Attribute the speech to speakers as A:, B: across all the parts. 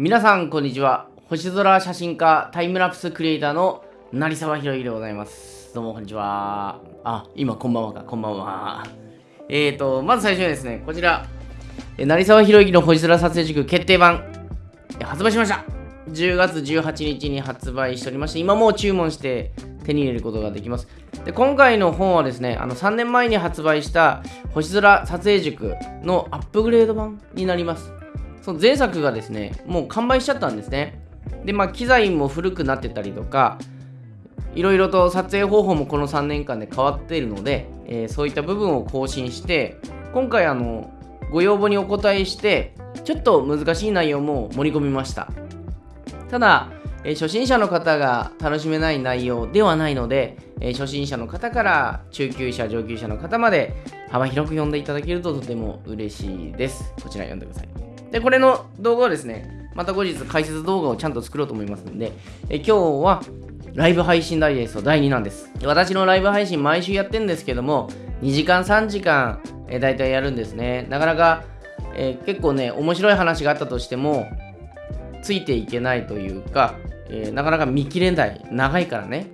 A: 皆さんこんにちは。星空写真家タイムラプスクリエイターの成沢宏之でございます。どうもこんにちは。あ今こんばんはか。こんばんは。えーとまず最初にですねこちら。成沢宏之の星空撮影塾決定版。発売しました。10月18日に発売しておりまして今もう注文して手に入れることができます。で今回の本はですねあの3年前に発売した星空撮影塾のアップグレード版になります。その前作がですねもう完売しちゃったんですね。でまあ機材も古くなってたりとかいろいろと撮影方法もこの3年間で変わっているので、えー、そういった部分を更新して今回あのご要望にお答えしてちょっと難しい内容も盛り込みました。ただ、えー、初心者の方が楽しめない内容ではないので、えー、初心者の方から中級者上級者の方まで幅広く読んでいただけるととても嬉しいです。こちら読んでください。でこれの動画はですねまた後日解説動画をちゃんと作ろうと思いますので、え今日はライブ配信ダイジェスト第2弾です。私のライブ配信毎週やってるんですけども、2時間3時間、え、大体やるんですね。なかなか、え、結構ね、面白い話があったとしても、ついていけないというか、えー、なかなか見切れない。長いからね。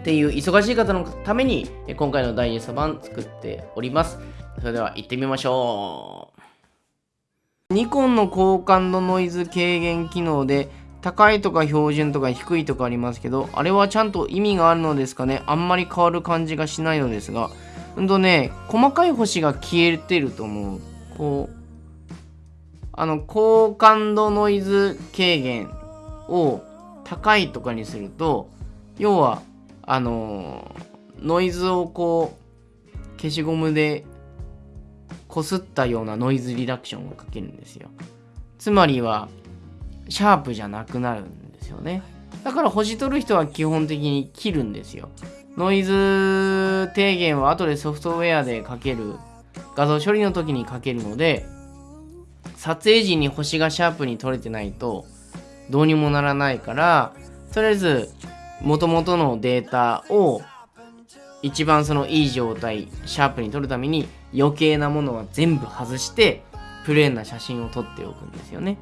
A: っていう忙しい方のために、今回のダイジェスト版作っております。それでは行ってみましょう。ニコンの高感度ノイズ軽減機能で高いとか標準とか低いとかありますけど、あれはちゃんと意味があるのですかね？あんまり変わる感じがしないのですが、うんとね、細かい星が消えてると思う。こう、あの、高感度ノイズ軽減を高いとかにすると、要は、あの、ノイズをこう、消しゴムでこすったようなノイズリダクションをかけるんですよ。つまりは、シャープじゃなくなるんですよね。だから星取る人は基本的に切るんですよ。ノイズ低減は後でソフトウェアでかける、画像処理の時にかけるので、撮影時に星がシャープに撮れてないとどうにもならないから、とりあえず元々のデータを一番そのいい状態、シャープに撮るために余計なものは全部外して、プレーンな写真を撮っておくんですよね。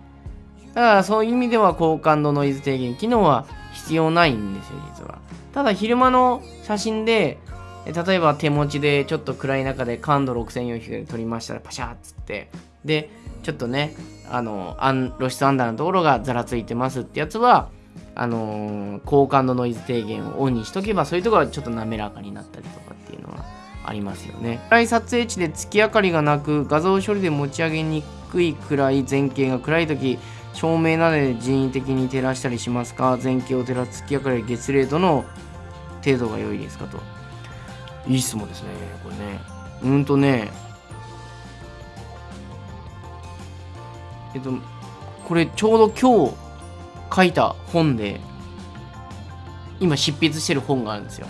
A: だからそういう意味では高感度ノイズ低減機能は必要ないんですよ、実は。ただ昼間の写真で、例えば手持ちでちょっと暗い中で感度6400で撮りましたらパシャーっつって、で、ちょっとね、あの、露出アンダーのところがざらついてますってやつは、あのー、高感度ノイズ低減をオンにしとけば、そういうところはちょっと滑らかになったりとかありますよね。暗い撮影地で月明かりがなく、画像処理で持ち上げにくい暗い前景が暗い時、照明などで人為的に照らしたりしますか？前景を照らす月明かり月齢度の程度が良いですかと。いい質問ですね、これね。うんとね、えっと、これちょうど今日書いた本で、今執筆してる本があるんですよ。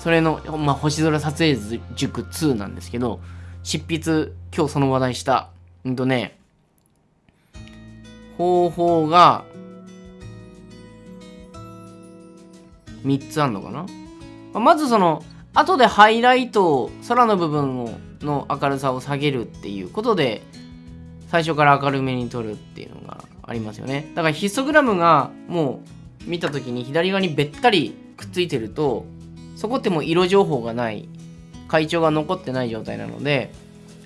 A: それの、まあ、星空撮影塾2なんですけど、執筆、今日その話題した、うんとね、方法が3つあるのかな？まずその後でハイライトを空の部分をの明るさを下げるっていうことで最初から明るめに撮るっていうのがありますよね。だからヒストグラムがもう見た時に左側にべったりくっついてるとそこってもう色情報がない。会長が残ってない状態なので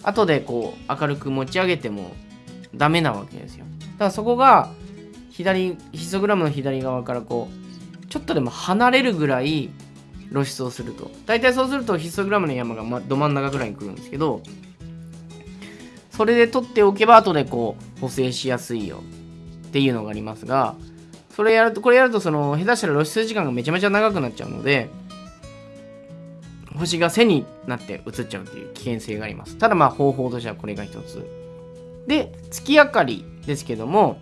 A: 後でこう明るく持ち上げてもダメなわけですよ。だからそこが左ヒストグラムの左側からこうちょっとでも離れるぐらい露出をすると。大体そうするとヒストグラムの山が、ま、ど真ん中ぐらいに来るんですけどそれで取っておけば後でこう補正しやすいよ。っていうのがありますがそれやるとこれやるとその下手したら露出時間がめちゃめちゃ長くなっちゃうので星が背になって映っちゃうっていう危険性があります。ただまあ方法としてはこれが一つ。で月明かりですけども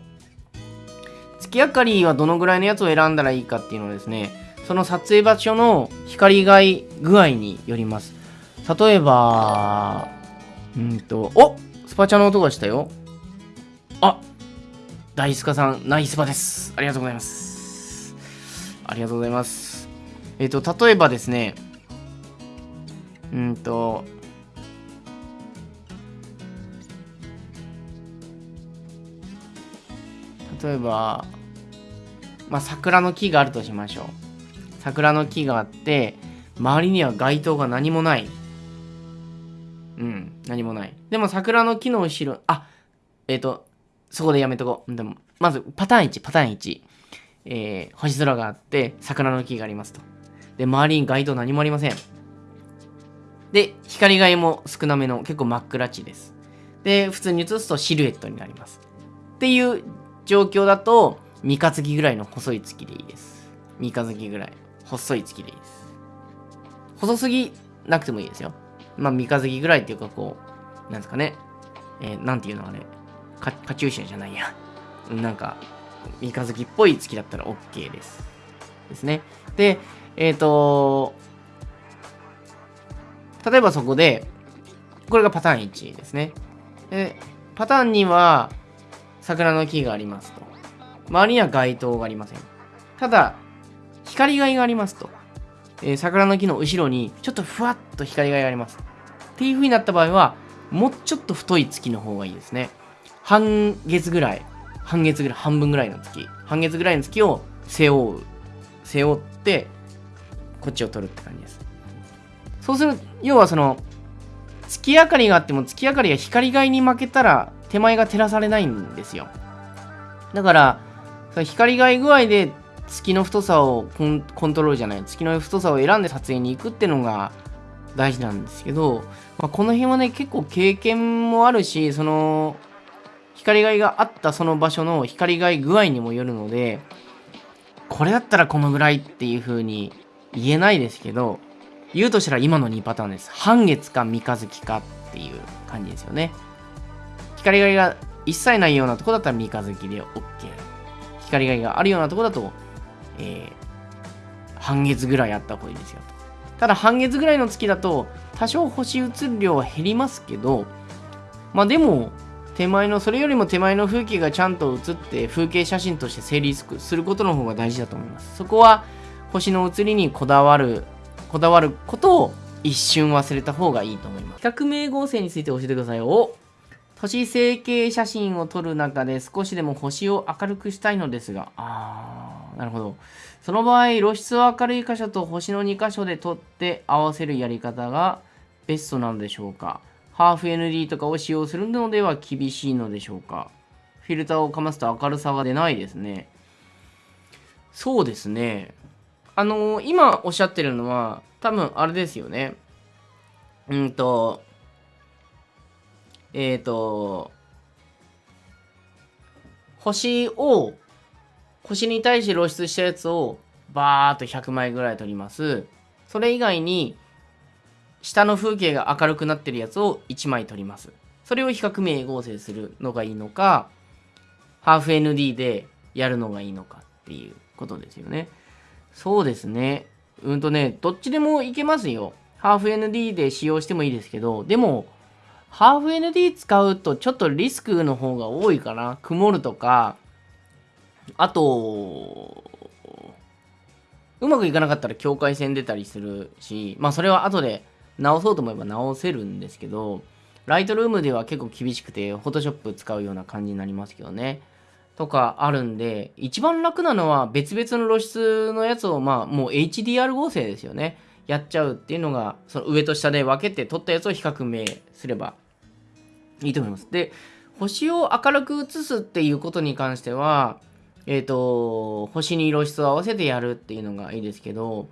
A: 月明かりはどのぐらいのやつを選んだらいいかっていうのはですねその撮影場所の光害具合によります。例えばうんとおスパチャの音がしたよ。あ大スカさんナイスパです。ありがとうございます。ありがとうございます。えっ、ー、と例えばですねうんと例えば、まあ、桜の木があるとしましょう。桜の木があって、周りには街灯が何もない。うん、何もない。でも桜の木の後ろ、あ、えっ、ー、と、そこでやめとこう。でも、まず、パターン1、パターン1。えー、星空があって、桜の木がありますと。で、周りに街灯何もありません。で、光がいも少なめの結構真っ暗地です。で、普通に映すとシルエットになります。っていう状況だと、三日月ぐらいの細い月でいいです。三日月ぐらい。細い月でいいです。細すぎなくてもいいですよ。まあ、三日月ぐらいっていうか、こう、なんですかね。えー、なんていうのあれ。カカチューシャじゃないや。なんか、三日月っぽい月だったら OK です。ですね。で、えっ、ー、と、例えばそこで、これがパターン1ですね。で、パターン2は、桜の木がありますと。周りには街灯がありません。ただ、光害がありますと。えー、桜の木の後ろに、ちょっとふわっと光害があります。っていう風になった場合は、もうちょっと太い月の方がいいですね。半月ぐらい、半月ぐらい、半分ぐらいの月。半月ぐらいの月を背負う。背負って、こっちを取るって感じです。そうする、要はその、月明かりがあっても月明かりが光害に負けたら手前が照らされないんですよ。だから、光害具合で月の太さをコントロールじゃない、月の太さを選んで撮影に行くっていうのが大事なんですけど、まあ、この辺はね、結構経験もあるし、その、光害があったその場所の光害具合にもよるので、これだったらこのぐらいっていう風に言えないですけど、言うとしたら今の2パターンです。半月か三日月かっていう感じですよね。光害が一切ないようなとこだったら三日月で OK。光害があるようなとこだと、えー、半月ぐらいあった方がいいですよ。ただ半月ぐらいの月だと多少星映る量は減りますけど、まあでも手前の、それよりも手前の風景がちゃんと映って風景写真として成立することの方が大事だと思います。そこは星の写りにこだわるこだわることを一瞬忘れた方がいいと思います。比較名合成について教えてくださいよ。都市成形写真を撮る中で少しでも星を明るくしたいのですが、あー、なるほど。その場合、露出を明るい箇所と星の2箇所で撮って合わせるやり方がベストなのでしょうかハーフ ND とかを使用するのでは厳しいのでしょうかフィルターをかますと明るさが出ないですね。そうですね。あのー、今おっしゃってるのは、多分あれですよね。うんと、えっ、ー、と、星を、星に対して露出したやつをバーっと100枚ぐらい撮ります。それ以外に、下の風景が明るくなってるやつを1枚撮ります。それを比較名合成するのがいいのか、ハーフ ND でやるのがいいのかっていうことですよね。そうですね。うんとね、どっちでもいけますよ。ハーフ ND で使用してもいいですけど、でも、ハーフ ND 使うとちょっとリスクの方が多いかな。曇るとか、あと、うまくいかなかったら境界線出たりするし、まあそれは後で直そうと思えば直せるんですけど、ライトルームでは結構厳しくて、フォトショップ使うような感じになりますけどね。とかあるんで、一番楽なのは別々の露出のやつを、まあ、もう HDR 合成ですよね。やっちゃうっていうのが、その上と下で分けて撮ったやつを比較名すればいいと思います。で、星を明るく映すっていうことに関しては、えっ、ー、と、星に露出を合わせてやるっていうのがいいですけど、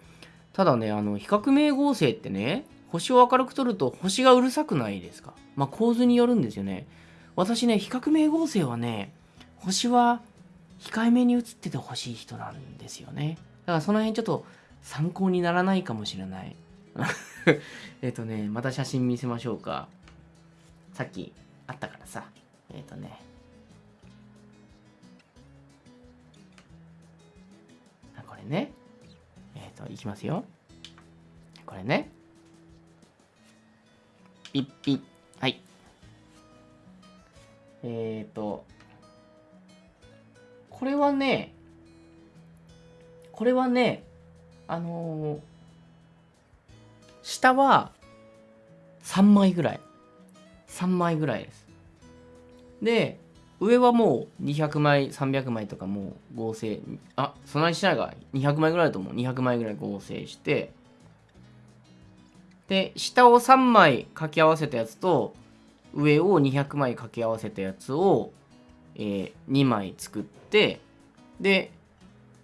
A: ただね、あの、比較名合成ってね、星を明るく撮ると星がうるさくないですか？まあ構図によるんですよね。私ね、比較名合成はね、星は控えめに映っててほしい人なんですよね。だからその辺ちょっと参考にならないかもしれない。えっとね、また写真見せましょうか。さっきあったからさ。えっ、ー、とね。これね。えっ、ー、と、いきますよ。これね。ピッピッ。はい。えっ、ー、と、これはね、これはね、あのー、下は3枚ぐらい。3枚ぐらいです。で、上はもう200枚300枚とかもう合成あそんなにしないが200枚ぐらいだと思う200枚ぐらい合成してで下を3枚掛け合わせたやつと上を200枚掛け合わせたやつを、えー、2枚作ってで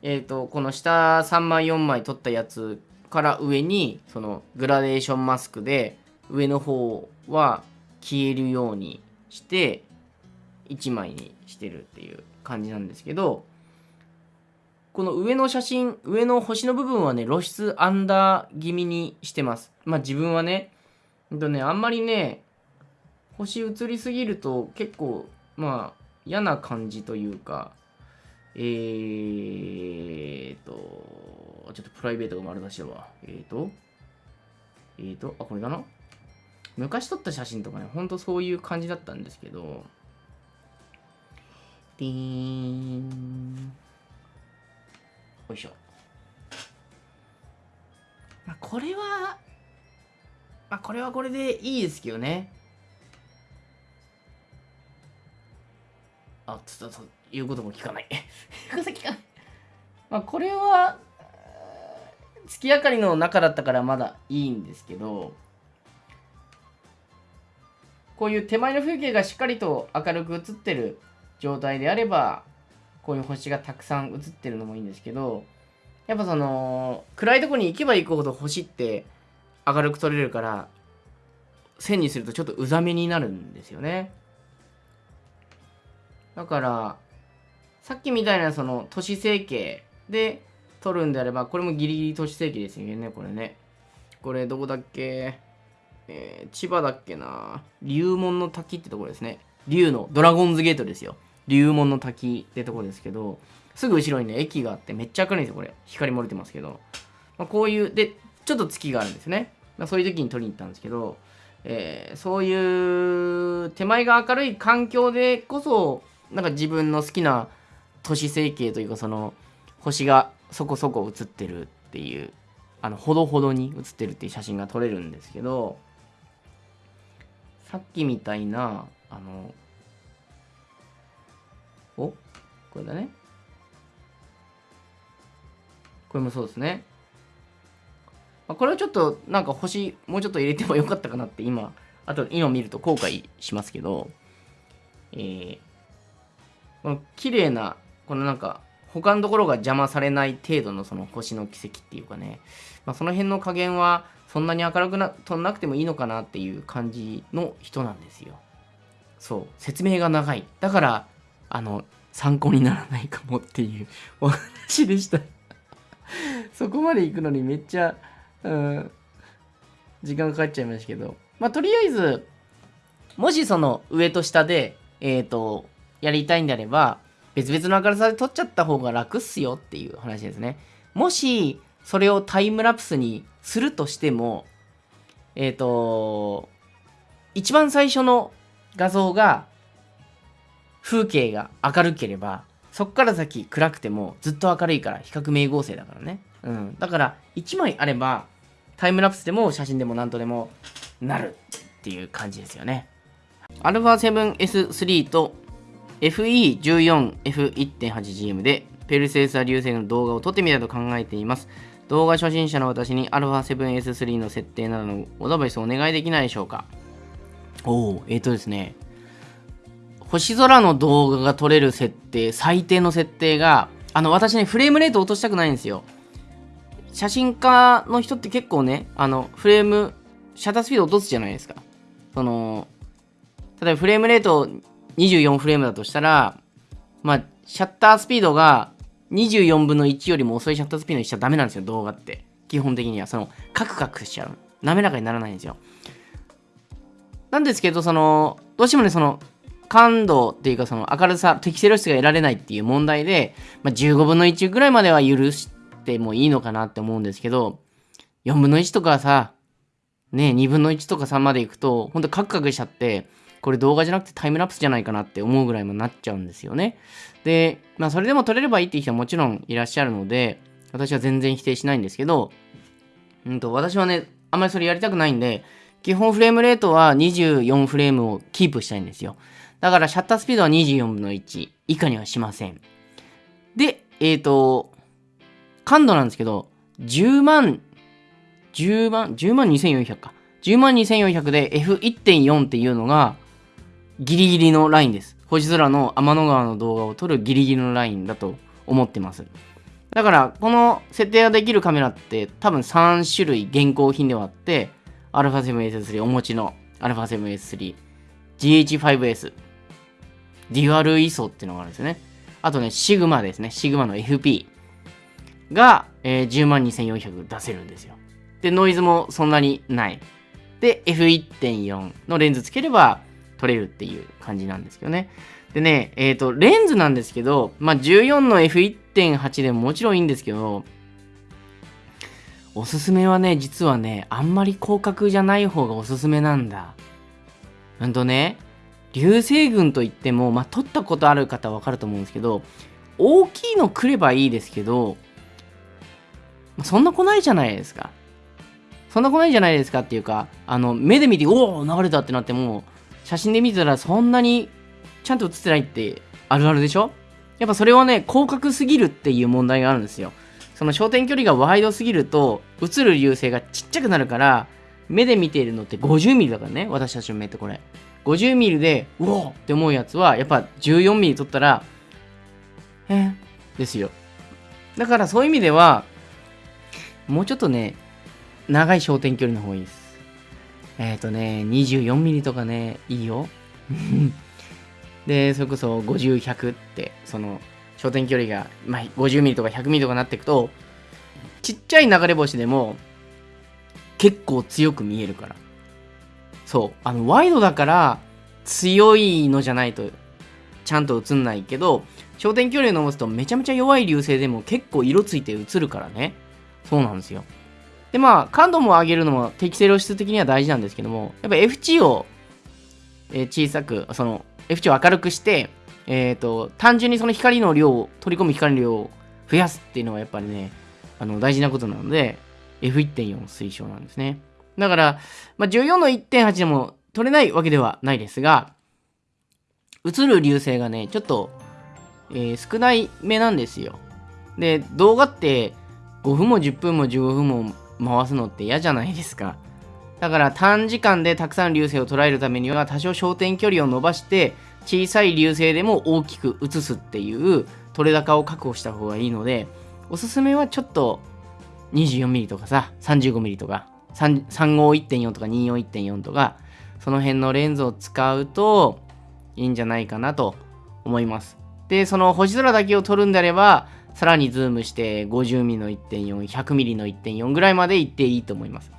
A: えっ、ー、とこの下3枚4枚取ったやつから上にそのグラデーションマスクで上の方は消えるようにして1枚にしてるっていう感じなんですけどこの上の写真上の星の部分はね露出アンダー気味にしてます。まあ自分はねとねあんまりね星映りすぎると結構まあ嫌な感じというかえーとちょっとプライベートが丸出しだわ。えーとえーとあこれかな。昔撮った写真とかねほんとそういう感じだったんですけどピーンよいしょ。まあこれはまあこれはこれでいいですけどね。あちょっと言うことも聞かない。言うこと聞かない。まあこれは月明かりの中だったからまだいいんですけどこういう手前の風景がしっかりと明るく映ってる状態であればこういう星がたくさん映ってるのもいいんですけどやっぱその暗いとこに行けば行くほど星って明るく撮れるから線にするとちょっとうざめになるんですよねだからさっきみたいなその都市整形で撮るんであればこれもギリギリ都市整形ですよねこれねこれどこだっけ？えー、千葉だっけな？龍門の滝ってところですね龍のドラゴンズゲートですよ龍門の滝ってとこですけど、すぐ後ろにね、駅があってめっちゃ明るいんですよ、これ。光漏れてますけど。まあ、こういう、で、ちょっと月があるんですね。まあ、そういう時に撮りに行ったんですけど、えー、そういう手前が明るい環境でこそ、なんか自分の好きな都市整形というか、その、星がそこそこ映ってるっていう、あの、ほどほどに映ってるっていう写真が撮れるんですけど、さっきみたいな、あの、お？これだね。これもそうですね。これはちょっとなんか星もうちょっと入れてもよかったかなって今、あと今見ると後悔しますけど、えー、この綺麗な、このなんか他のところが邪魔されない程度のその星の奇跡っていうかね、まあ、その辺の加減はそんなに明るくな飛んなくてもいいのかなっていう感じの人なんですよ。そう、説明が長い。だからあの、参考にならないかもっていう お話でしたそこまで行くのにめっちゃ、うん、時間かかっちゃいましたけど、まあ、とりあえず、もしその上と下で、えっ、ー、と、やりたいんであれば、別々の明るさで撮っちゃった方が楽っすよっていう話ですね。もし、それをタイムラプスにするとしても、えっ、ー、と、一番最初の画像が風景が明るければ、そっから先暗くてもずっと明るいから比較名合成だからね。うん。だから1枚あればタイムラプスでも写真でも何とでもなるっていう感じですよね。α7S3 と FE14F1.8GM でペルセウス流星の動画を撮ってみたいと考えています。動画初心者の私に α7S3 の設定などのアドバイスをお願いできないでしょうか？おお、えっ、ー、とですね。星空の動画が撮れる設定、最低の設定が、あの、私ね、フレームレート落としたくないんですよ。写真家の人って結構ね、あの、フレーム、シャッタースピード落とすじゃないですか。その、例えばフレームレート24フレームだとしたら、まあ、シャッタースピードが24分の1よりも遅いシャッタースピードにしちゃダメなんですよ、動画って。基本的には。その、カクカクしちゃう。滑らかにならないんですよ。なんですけど、その、どうしてもね、その、感度っていうかその明るさ、適正露出が得られないっていう問題で、まあ、15分の1ぐらいまでは許してもいいのかなって思うんですけど、4分の1とかさ、ね、2分の1とか3までいくと、ほんとカクカクしちゃって、これ動画じゃなくてタイムラプスじゃないかなって思うぐらいもなっちゃうんですよね。で、まあそれでも撮れればいいっていう人はもちろんいらっしゃるので、私は全然否定しないんですけど、うんと、私はね、あんまりそれやりたくないんで、基本フレームレートは24フレームをキープしたいんですよ。だからシャッタースピードは24分の1以下にはしません。で、えっ、ー、と、感度なんですけど、10万、10万、10万2400か。10万2400で F1.4 っていうのがギリギリのラインです。星空の天の川の動画を撮るギリギリのラインだと思ってます。だから、この設定ができるカメラって多分3種類現行品ではあって、α7S3 お持ちの α7S3、GH5S、デュアル ISO っていうのがあるんですよね。あとね、シグマですね。シグマの FP が、えー、102,400出せるんですよ。で、ノイズもそんなにない。で、F1.4 のレンズつければ撮れるっていう感じなんですけどね。でね、えっ、ー、と、レンズなんですけど、まあ、14の F1.8 でももちろんいいんですけど、おすすめはね、実はね、あんまり広角じゃない方がおすすめなんだ。うんとね、流星群といっても、まあ、撮ったことある方はわかると思うんですけど、大きいの来ればいいですけど、そんな来ないじゃないですか。そんな来ないじゃないですかっていうか、あの、目で見て、おお流れたってなっても、写真で見たらそんなにちゃんと写ってないってあるあるでしょ？やっぱそれはね、広角すぎるっていう問題があるんですよ。その焦点距離がワイドすぎると、映る流星がちっちゃくなるから、目で見ているのって50ミリだからね、私たちの目ってこれ。50ミリで、うおって思うやつは、やっぱ14ミリ撮ったら、えですよ。だからそういう意味では、もうちょっとね、長い焦点距離の方がいいです。えっ、ー、とね、24ミリとかね、いいよ。で、それこそ50、100って、その、焦点距離が、まあ、50ミリとか100ミリとかなっていくと、ちっちゃい流れ星でも、結構強く見えるから。そう。あの、ワイドだから、強いのじゃないと、ちゃんと映んないけど、焦点距離を伸ばすとめちゃめちゃ弱い流星でも結構色ついて映るからね。そうなんですよ。で、まあ、感度も上げるのも適正露出的には大事なんですけども、やっぱ F 値を、え、小さく、その F 値を明るくして、えっ、ー、と、単純にその光の量を、取り込む光の量を増やすっていうのはやっぱりね、あの、大事なことなので、F1.4 推奨なんですね。だから、まあ、14の1.8でも取れないわけではないですが、映る流星がね、ちょっと、えー、少ない目なんですよ。で、動画って5分も10分も15分も回すのって嫌じゃないですか。だから短時間でたくさん流星を捉えるためには多少焦点距離を伸ばして小さい流星でも大きく映すっていう取れ高を確保した方がいいのでおすすめはちょっと 24mm とかさ 35mm とか35.1.4とか24.1.4とかその辺のレンズを使うといいんじゃないかなと思います。で、その星空だけを撮るんであればさらにズームして 50mm の1.4、100mm の1.4ぐらいまで行っていいと思います。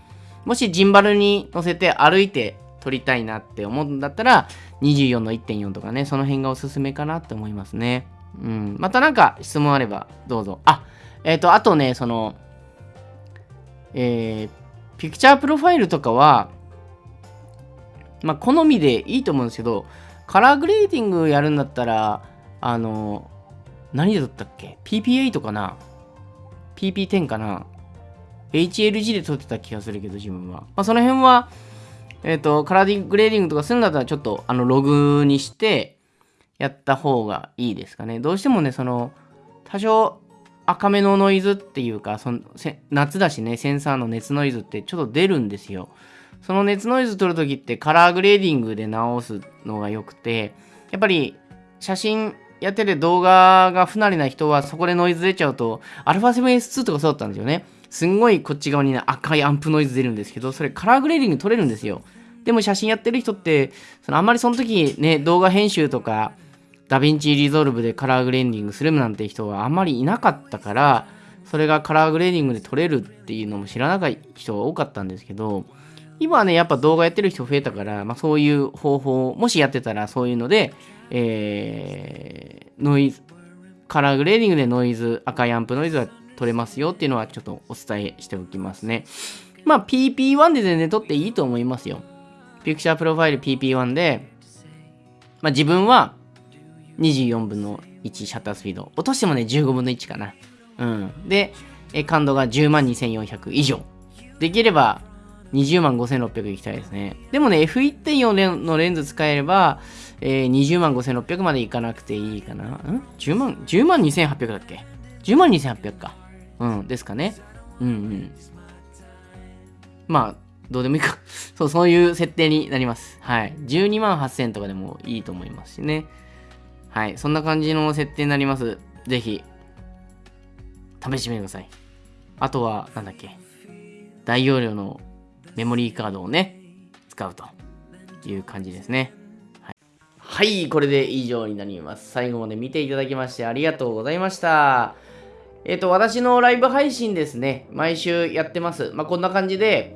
A: もしジンバルに乗せて歩いて撮りたいなって思うんだったら、24の1.4とかね、その辺がおすすめかなって思いますね。うん。またなんか質問あればどうぞ。あ、えっ、ー、と、あとね、その、えー、ピクチャープロファイルとかは、まあ、好みでいいと思うんですけど、カラーグレーディングやるんだったら、あの、何で撮ったっけ ?PP8 かな ?PP10 かな ?HLG で撮ってた気がするけど、自分は。まあ、その辺は、えっ、ー、と、カラーグレーディングとかするんだったら、ちょっと、あの、ログにして、やった方がいいですかね。どうしてもね、その、多少、赤めのノイズっていうか、その夏だしね、センサーの熱ノイズってちょっと出るんですよ。その熱ノイズ取るときってカラーグレーディングで直すのが良くて、やっぱり写真やってて動画が不慣れな人はそこでノイズ出ちゃうと、α7S2 とかそうだったんですよね。すんごいこっち側にね、赤いアンプノイズ出るんですけど、それカラーグレーディング取れるんですよ。でも写真やってる人って、そのあんまりその時ね、動画編集とか、ダヴィンチリゾルブでカラーグレーディングするなんて人はあんまりいなかったから、それがカラーグレーディングで取れるっていうのも知らない人が多かったんですけど、今はね、やっぱ動画やってる人増えたから、まあ、そういう方法、もしやってたらそういうので、えー、ノイズ、カラーグレーディングでノイズ、赤いアンプノイズが取れますよっていうのはちょっとお伝えしておきますね。まあ PP1 で全然撮っていいと思いますよ。ピクチャープロファイル PP1 で、まあ自分は24分の1シャッタースピード。落としてもね15分の1かな。うん。で、感度が10万2400以上。できれば20万5600いきたいですね。でもね、F1.4 のレンズ使えれば、えー、20万5600までいかなくていいかな。ん ?10 万、10万2800だっけ ?10 万2800か。うん、ですかね。うんうん。まあ、どうでもいいか そう、そういう設定になります。はい。12万8000とかでもいいと思いますしね。はい。そんな感じの設定になります。ぜひ、試してみてください。あとは、なんだっけ？大容量のメモリーカードをね、使うという感じですね。はい、これで以上になります。最後まで見ていただきましてありがとうございました。えっ、ー、と、私のライブ配信ですね、毎週やってます。まあ、こんな感じで、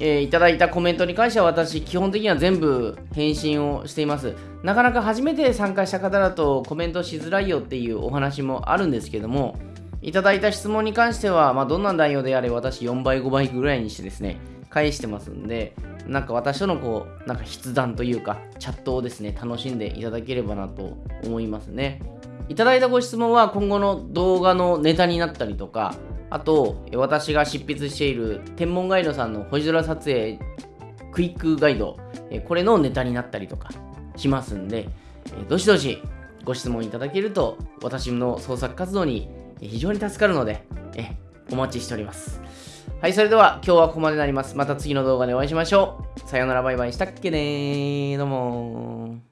A: えー、いただいたコメントに関しては私、基本的には全部返信をしています。なかなか初めて参加した方だとコメントしづらいよっていうお話もあるんですけども、いただいた質問に関しては、まあ、どんな内容であれ私4倍、5倍ぐらいにしてですね、返してますんで、なんか私とのこう、なんか筆談というか、チャットをですね、楽しんでいただければなと思いますね。いただいたご質問は今後の動画のネタになったりとか、あと、私が執筆している天文ガイドさんの星空撮影クイックガイド、これのネタになったりとかしますんで、どしどしご質問いただけると私の創作活動に非常に助かるので、お待ちしております。はい、それでは今日はここまでになります。また次の動画でお会いしましょう。さよなら、バイバイしたっけねー。どうも